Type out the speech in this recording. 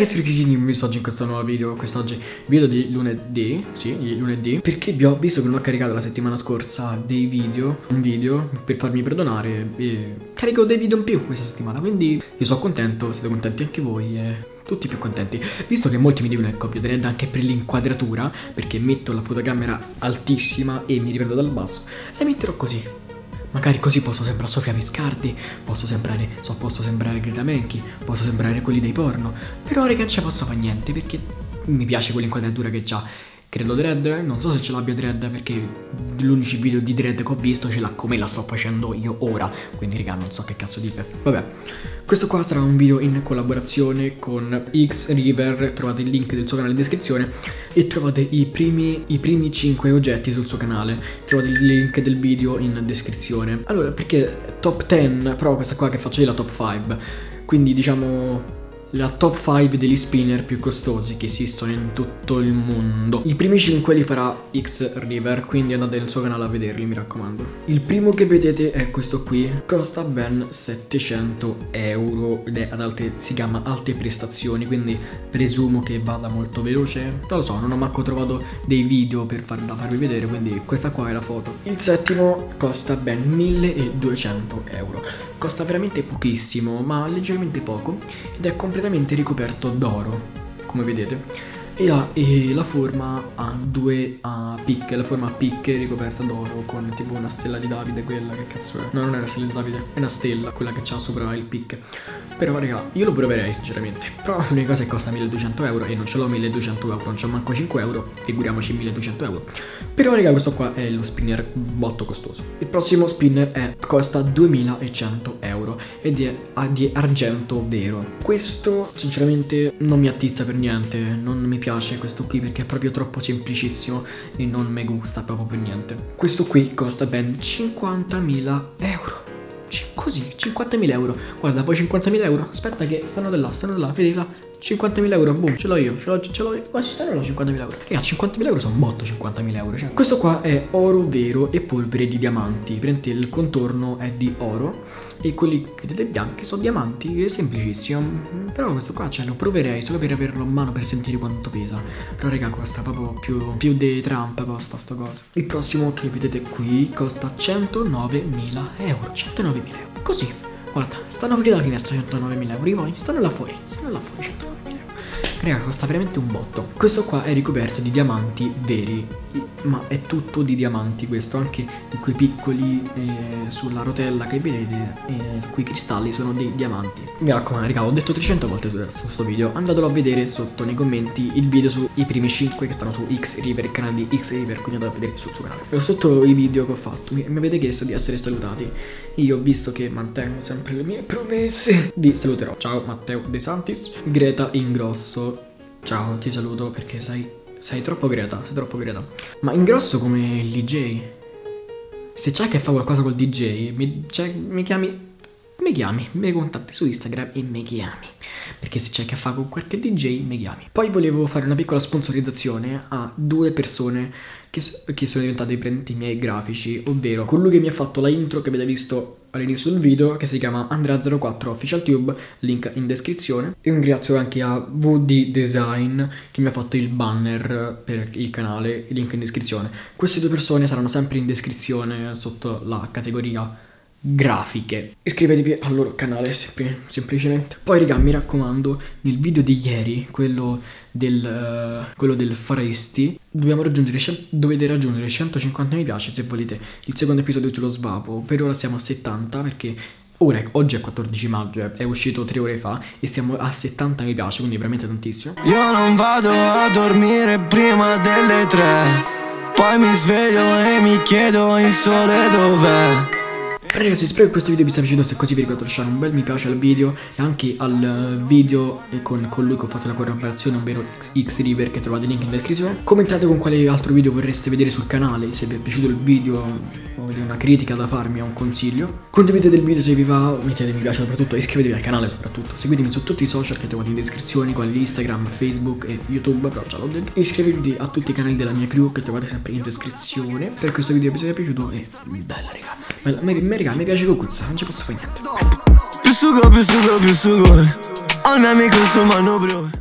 ragazzi, benvenuti oggi in questo nuovo video, quest'oggi? Video di lunedì, sì, di lunedì. Perché vi ho visto che non ho caricato la settimana scorsa dei video, un video per farmi perdonare e carico dei video in più questa settimana Quindi io sono contento, siete contenti anche voi e tutti più contenti. Visto che molti mi dicono che copio Red anche per l'inquadratura Perché metto la fotocamera altissima e mi riprendo dal basso La metterò così Magari così posso sembrare Sofia Viscardi, posso sembrare, so, posso sembrare Greta Menchi, posso sembrare quelli dei porno. Però raga, non ci posso fare niente perché mi piace quell'inquadratura che già Credo Dread, non so se ce l'abbia Dread perché l'unico video di Dread che ho visto ce l'ha come la sto facendo io ora, quindi raga non so che cazzo dire. Vabbè, questo qua sarà un video in collaborazione con X River, trovate il link del suo canale in descrizione e trovate i primi, i primi 5 oggetti sul suo canale, trovate il link del video in descrizione. Allora, perché top 10, però questa qua che faccio io è la top 5, quindi diciamo la top 5 degli spinner più costosi che esistono in tutto il mondo. I primi 5 li farà X River, quindi andate nel suo canale a vederli, mi raccomando. Il primo che vedete è questo qui, costa ben 700 euro ed è ad alte, si chiama alte prestazioni, quindi presumo che vada molto veloce. Non lo so, non ho manco trovato dei video per far, da farvi vedere, quindi questa qua è la foto. Il settimo costa ben 1200 euro. Costa veramente pochissimo, ma leggermente poco, ed è completamente completamente ricoperto d'oro, come vedete. E la, e la, forma ha due a picche, la forma a picche ricoperta d'oro con tipo una stella di Davide, quella che cazzo è? No, non è una stella di Davide, è una stella, quella che c'ha sopra il picche. Però raga, io lo proverei sinceramente. Però l'unica cosa è che costa 1200 euro e non ce l'ho 1200 euro, non c'ho manco 5 euro, figuriamoci 1200 euro. Però raga, questo qua è lo spinner botto costoso. Il prossimo spinner è, costa 2100 euro ed è di argento vero. Questo sinceramente non mi attizza per niente, non mi piace questo qui perché è proprio troppo semplicissimo e non mi gusta proprio per niente. Questo qui costa ben 50.000 euro così 50.000 euro. Guarda poi 50.000 euro. Aspetta che stanno da là stanno da là vedi là 50.000 euro boom ce l'ho io ce l'ho ce l'ho io. Ma ci stanno là 50.000 euro. Raga 50.000 euro sono botto 50.000 euro. Cioè. questo qua è oro vero e polvere di diamanti. Prendete il contorno è di oro e quelli che vedete bianchi sono diamanti è semplicissimo. Però questo qua cioè lo proverei solo per averlo in mano per sentire quanto pesa. Però raga costa proprio più, più dei Trump costa sto coso. Il prossimo che vedete qui costa 109.000 euro 109.000 euro. Così, guarda, stanno fuori dalla finestra 109.000 euro, i stanno là fuori, stanno là fuori 109.000 euro. Raga, costa veramente un botto. Questo qua è ricoperto di diamanti veri, ma è tutto di diamanti questo, anche quei piccoli eh, sulla rotella che vedete, eh, quei cristalli sono dei diamanti. Mi raccomando, raga, ho detto 300 volte su questo video, andatelo a vedere sotto nei commenti il video sui primi 5 che stanno su X River, il canale di X River, quindi andate a vedere sul suo canale. E sotto i video che ho fatto mi, mi avete chiesto di essere salutati. Io, visto che mantengo sempre le mie promesse, vi saluterò. Ciao Matteo De Santis, Greta Ingrosso Ciao, ti saluto perché sei, sei troppo greta, sei troppo greta. Ma ingrosso come il DJ. Se c'è che fa qualcosa col DJ, mi, cioè, mi chiami mi chiami, mi contatti su Instagram e mi chiami. Perché se c'è che fa con qualche DJ, mi chiami. Poi volevo fare una piccola sponsorizzazione a due persone che, che sono diventate i miei grafici, ovvero colui che mi ha fatto la intro che avete visto all'inizio del video che si chiama Andrea04 Official Tube, link in descrizione. E ringrazio anche a VD Design che mi ha fatto il banner per il canale, link in descrizione. Queste due persone saranno sempre in descrizione sotto la categoria grafiche. Iscrivetevi al loro canale sem semplicemente. Poi raga mi raccomando nel video di ieri, quello del, uh, quello del Faresti, dobbiamo raggiungere, dovete raggiungere 150 mi piace se volete il secondo episodio sullo svapo. Per ora siamo a 70 perché Ora, oggi è 14 maggio, è uscito 3 ore fa e siamo a 70 mi piace, quindi veramente tantissimo. Io non vado a dormire prima delle 3, poi mi sveglio e mi chiedo il sole dov'è. Ragazzi spero che questo video vi sia piaciuto Se così vi ricordo lasciare un bel mi piace al video E anche al video con colui che ho fatto la collaborazione Ovvero X River che trovate il link in descrizione. Commentate con quale altro video vorreste vedere sul canale Se vi è piaciuto il video O avete una critica da farmi o un consiglio. Condividete il video se vi va Mettete mi piace soprattutto E iscrivetevi al canale soprattutto. Seguitemi su tutti i social che trovate in descrizione Quali Instagram, Facebook e YouTube Però già l'ho detto Iscrivetevi a tutti i canali della mia crew Che trovate sempre in descrizione. Per questo video vi sia piaciuto E bella raga Bella, raga, mi piace Cucuzza, non ci posso fare niente. Più sugo, più sugo, più sugo. Mio amico insomma no bro.